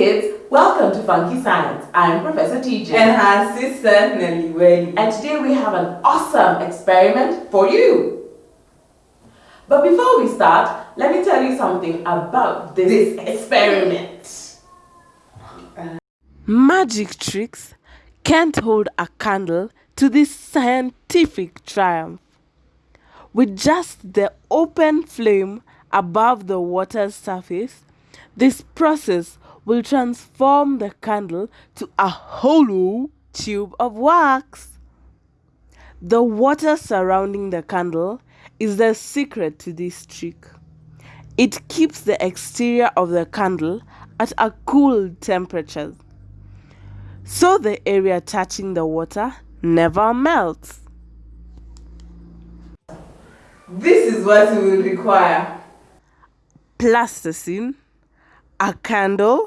kids, welcome to Funky Science. I'm Professor TJ. And her sister Nelly Welly. And today we have an awesome experiment for you. But before we start, let me tell you something about this, this experiment. Uh, magic tricks can't hold a candle to this scientific triumph. With just the open flame above the water's surface, this process will transform the candle to a hollow tube of wax. The water surrounding the candle is the secret to this trick. It keeps the exterior of the candle at a cool temperature, so the area touching the water never melts. This is what we will require. Plasticine, a candle,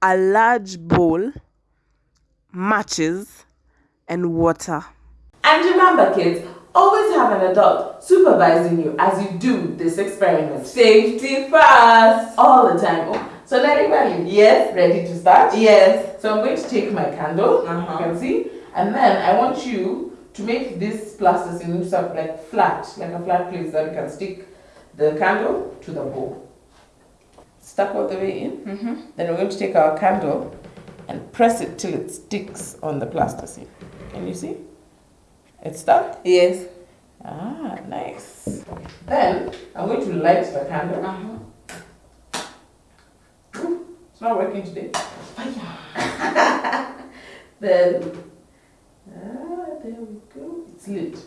a large bowl, matches, and water. And remember kids, always have an adult supervising you as you do this experiment. Safety first! All the time. Oh, so Nelly Welly, yes, ready to start? Yes. So I'm going to take my candle, uh -huh. you can see, and then I want you to make this plasticine sort of like flat, like a flat place that we can stick the candle to the bowl stuck all the way in. Mm -hmm. Then we're going to take our candle and press it till it sticks on the plasticine. Can you see? It's stuck? Yes. Ah, nice. Then I'm going to light the candle. Uh -huh. Ooh, it's not working today. Fire. then, ah, there we go. It's lit.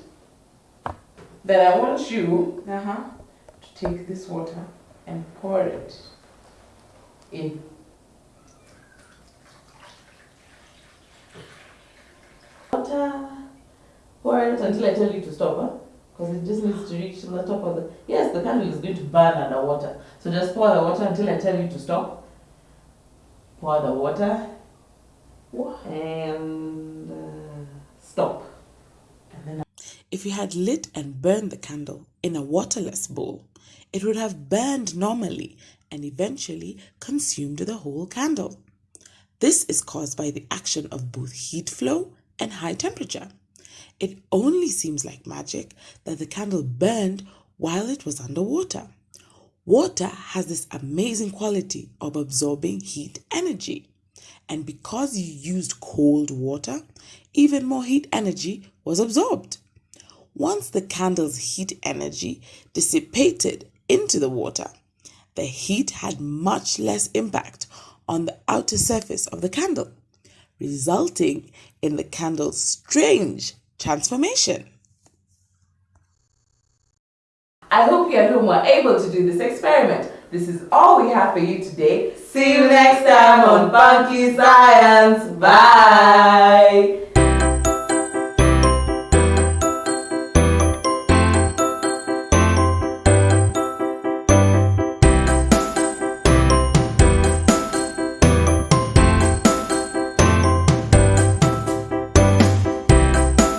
Then I want you uh -huh, to take this water and pour it in. Water. Pour it until I tell you to stop, huh? Because it just needs to reach the top of the... Yes, the candle is going to burn under water. So just pour the water until I tell you to stop. Pour the water. And uh, stop. And if you had lit and burned the candle in a waterless bowl, it would have burned normally and eventually consumed the whole candle. This is caused by the action of both heat flow and high temperature. It only seems like magic that the candle burned while it was underwater. Water has this amazing quality of absorbing heat energy. And because you used cold water, even more heat energy was absorbed. Once the candle's heat energy dissipated into the water, the heat had much less impact on the outer surface of the candle, resulting in the candle's strange transformation. I hope you at home were able to do this experiment. This is all we have for you today. See you next time on Funky Science. Bye.